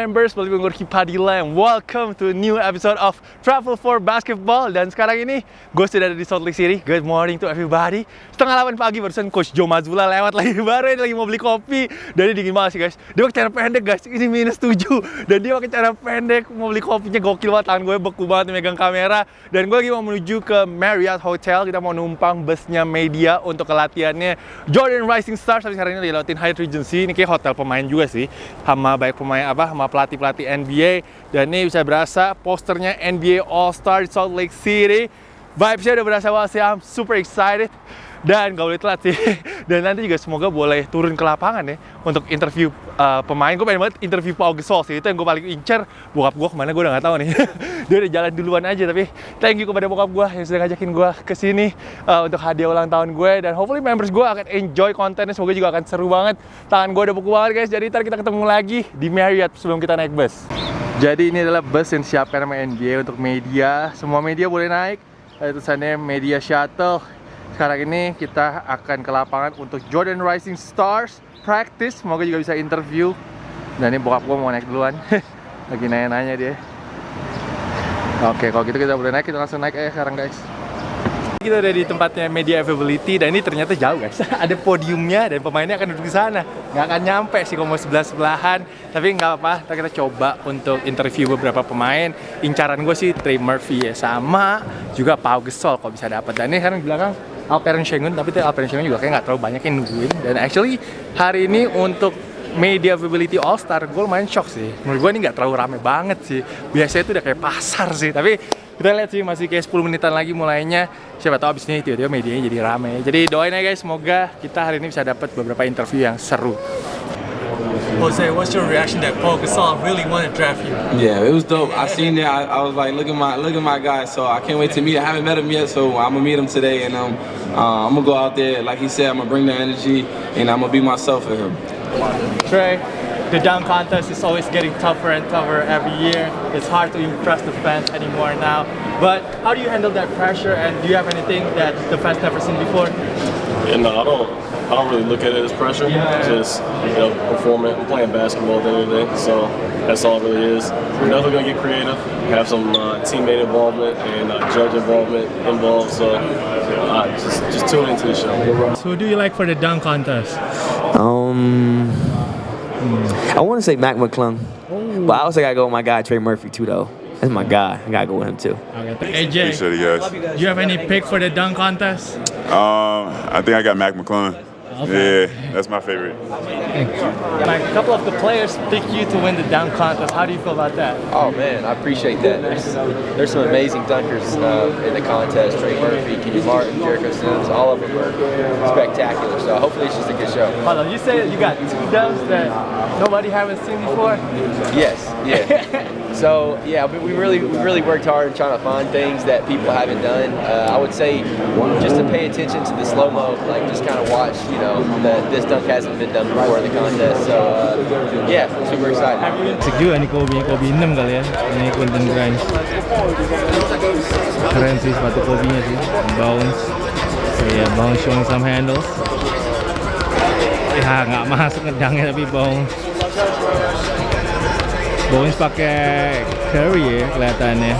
members, balik Gorky Padilla and welcome to a new episode of Travel for Basketball. Dan sekarang ini gue sudah ada di Salt Lake City. Good morning to everybody. Setengah 8 pagi barusan Coach Joe Mazzulla lewat lagi. Baru lagi mau beli kopi. Dan ini dingin banget sih guys. Dia pakai cara pendek guys, ini minus 7 Dan dia pakai cara pendek. Mau beli kopinya gokil banget. Tangan gue beku banget megang kamera. Dan gue lagi mau menuju ke Marriott Hotel. Kita mau numpang busnya media untuk ke latihannya. Jordan Rising Stars Tapi sekarang ini lagi lewatin Hyatt Regency. Ini kayak hotel pemain juga sih. Sama baik pemain apa, sama pelatih-pelatih NBA dan ini bisa berasa posternya NBA All Star di Salt Lake City. Vibesnya udah berasa banget sih I'm super excited. Dan gak boleh telat sih. Dan nanti juga semoga boleh turun ke lapangan ya untuk interview uh, pemain gue pengen banget interview Paul Gasol sih. Itu yang gue paling incer. Bokap gue ke mana gue udah gak tahu nih. Dia udah jalan duluan aja tapi thank you kepada bokap gue yang sudah ngajakin gue ke sini uh, untuk hadiah ulang tahun gue dan hopefully members gue akan enjoy kontennya. Semoga juga akan seru banget. Tangan gue udah beku banget guys. Jadi ntar kita ketemu lagi di Marriott sebelum kita naik bus. Jadi ini adalah bus yang disiapkan sama NBA untuk media. Semua media boleh naik. Ada tulisannya media shuttle. Sekarang ini kita akan ke lapangan untuk Jordan Rising Stars practice. Semoga juga bisa interview. Dan ini bokap gue mau naik duluan. Lagi nanya-nanya dia. Oke kalau gitu kita boleh naik. Kita langsung naik aja sekarang guys. Kita udah di tempatnya media availability. Dan ini ternyata jauh guys. Ada podiumnya dan pemainnya akan duduk di sana. Nggak akan nyampe sih kalau mau sebelah sebelahan. Tapi nggak apa kita coba untuk interview beberapa pemain. Incaran gue sih Trey Murphy ya. Sama juga Pau Gasol kalau bisa dapat dan ini sekarang di belakang Alperen Sengun tapi Alperen Sengun juga kayak nggak terlalu banyak yang nungguin. Dan actually hari ini untuk media availability All Star gue lumayan shock sih. Menurut gue ini nggak terlalu rame banget sih. Biasanya itu udah kayak pasar sih tapi kita lihat sih masih kayak 10 menitan lagi mulainya. Siapa tahu abis ini tiba-tiba medianya jadi rame. Jadi doain aja guys semoga kita hari ini bisa dapat beberapa interview yang seru Jose, what's your reaction that Paul Gasol really wanted to draft you? Yeah, it was dope. I seen that. I, I was like, look at my look at my guy. So I can't wait to meet. I haven't met him yet, so I'm gonna meet him today, and um, uh, I'm gonna go out there. Like he said, I'm gonna bring the energy, and I'm gonna be myself for him. Trey the dunk contest is always getting tougher and tougher every year. It's hard to impress the fans anymore now. But how do you handle that pressure and do you have anything that the fans never seen before? Yeah, no, I don't. I don't really look at it as pressure. Just you know, performing, I'm playing basketball at the end of the day. So that's all it really is. We're definitely gonna get creative, have some uh, teammate involvement and uh, judge involvement involved. So uh, just just tune into the show. So who do you like for the dunk contest? Um, I want to say Mac McClung, but I also gotta go with my guy Trey Murphy too, though. That's my guy. I gotta go with him too. Okay, AJ, Appreciate it, guys. do you have any pick for the dunk contest? Um, I think I got Mac McClung. Okay. Yeah, that's my favorite. Like a couple of the players picked you to win the dunk contest. How do you feel about that? Oh man, I appreciate that. There's, there's some amazing dunkers uh, in the contest. Trey Murphy, Kenny Martin, Jericho Sims, all of them are spectacular. So hopefully it's just a good show. Hold on, you said you got two dunks that nobody haven't seen before? Yes, yeah. so yeah, we, really we really worked hard in trying to find things that people haven't done. Uh, I would say just to pay attention to the slow mo, like just kind of watch, you know, that this dunk hasn't been done before in the contest. So uh, yeah, super excited. Asik juga nih Kobe, Kobe 6 kali ya Ini Quentin Grimes Keren sih sepatu Kobe-nya sih Bounce So ya, bounce showing some handles Ya nggak masuk ngedangnya tapi bounce Bounce pakai Curry ya kelihatannya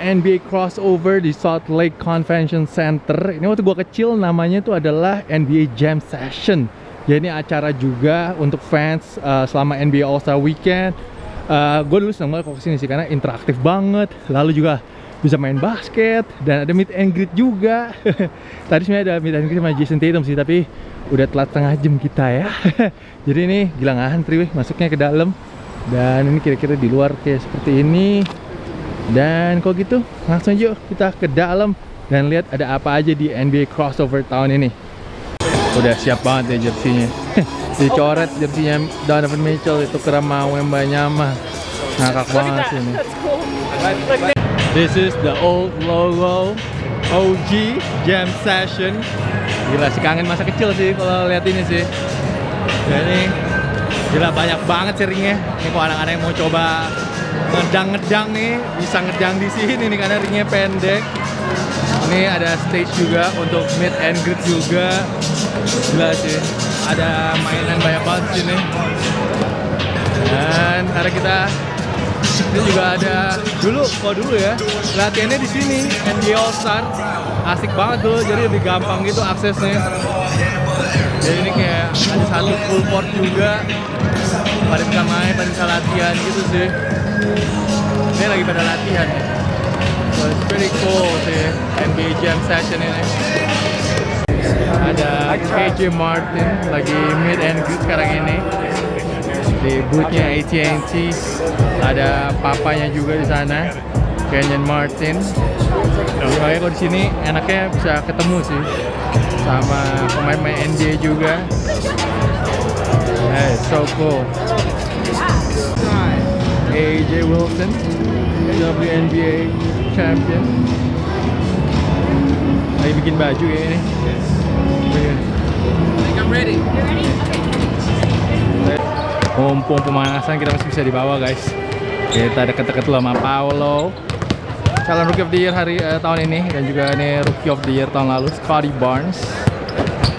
NBA crossover di Salt Lake Convention Center. Ini waktu gua kecil namanya itu adalah NBA Jam Session. Ya ini acara juga untuk fans uh, selama NBA All Star Weekend. Uh, gue dulu seneng banget kalau ke sini sih karena interaktif banget. Lalu juga bisa main basket dan ada meet and greet juga. Tadi sebenarnya ada meet and greet sama Jason Tatum sih tapi udah telat setengah jam kita ya. Jadi ini gila ngantri weh masuknya ke dalam. Dan ini kira-kira di luar kayak seperti ini. Dan kalau gitu langsung yuk kita ke dalam dan lihat ada apa aja di NBA crossover tahun ini. Udah siap banget ya jersinya. Dicoret jersinya Donovan Mitchell itu kerama Wembanyama. Ngakak banget sih ini. This is the old logo OG Jam Session. Gila sih kangen masa kecil sih kalau lihat ini sih. Ini gila banyak banget ringnya. Ini kalau anak-anak yang mau coba ngedang-ngedang nih bisa ngedang di sini nih karena ringnya pendek. Ini ada stage juga untuk meet and greet juga. Gila sih. Ada mainan banyak banget sini. Dan ada kita ini juga ada dulu, kok dulu ya latihannya di sini NBA All Star asik banget tuh, jadi lebih gampang gitu aksesnya. Jadi ini kayak ada satu full court juga, pada bisa main, pada bisa latihan gitu sih. Ini lagi pada latihan ya. So it's pretty cool sih NBA Jam Session ini. Ada KJ Martin lagi meet and greet sekarang ini di boothnya AT&T ada papanya juga di sana Kenyon Martin. Makanya kalau di sini enaknya bisa ketemu sih sama pemain-pemain NBA juga. Hey, so cool. AJ Wilson WNBA champion. Lagi bikin baju kayak ini. Mumpung pemanasan kita masih bisa dibawa guys kita deket-deket sama Paolo. Calon rookie of the year hari eh, tahun ini. Dan juga ini rookie of the year tahun lalu Scotty Barnes.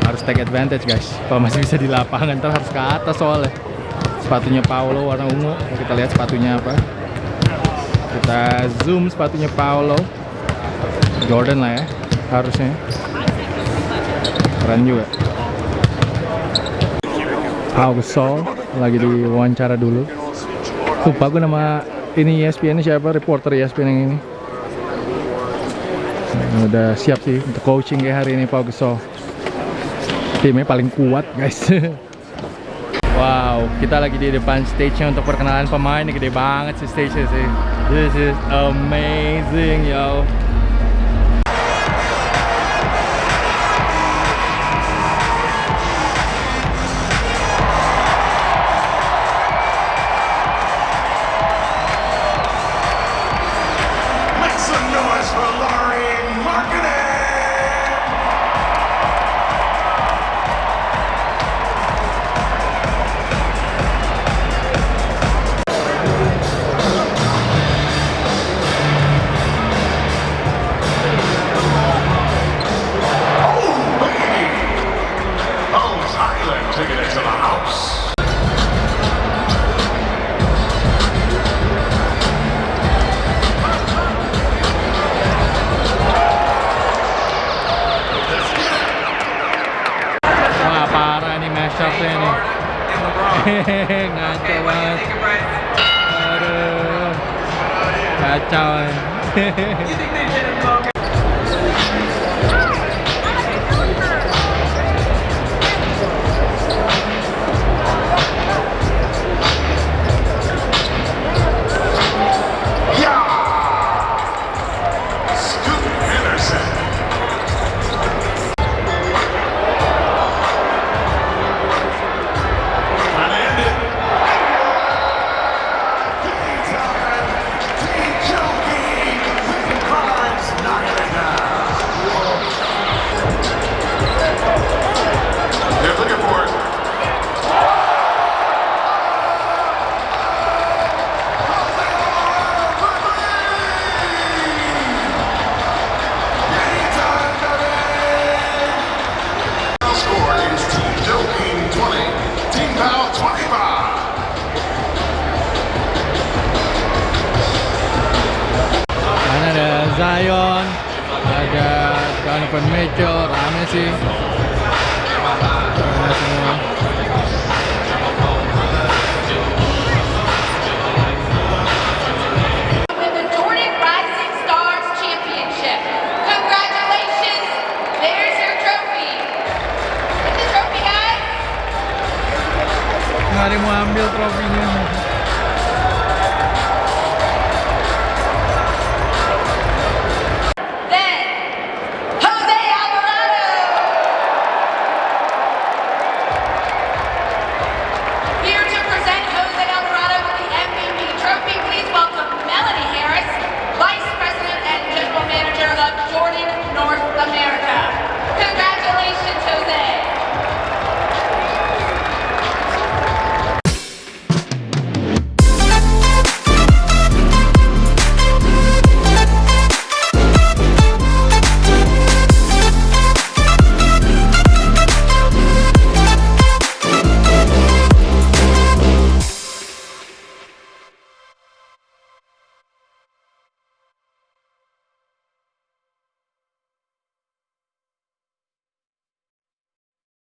Harus take advantage guys. Kalau masih bisa di lapangan ntar harus ke atas soalnya. Sepatunya Paolo warna ungu. Kita lihat sepatunya apa. Kita zoom sepatunya Paolo. Jordan lah ya harusnya. Keren juga. Pau Gasol lagi diwawancara dulu lupa gue nama ini ESPN siapa? Reporter ESPN yang ini. Nah, udah siap sih untuk coaching kayak hari ini Pau Gasol timnya paling kuat guys. Wow kita lagi di depan stage-nya untuk perkenalan pemain. Gede banget sih stage-nya sih. This is amazing yo Ngaco banget Aduh. Kacau trophy. Get the trophy, guys. Nggak ada yang mau ambil trofinya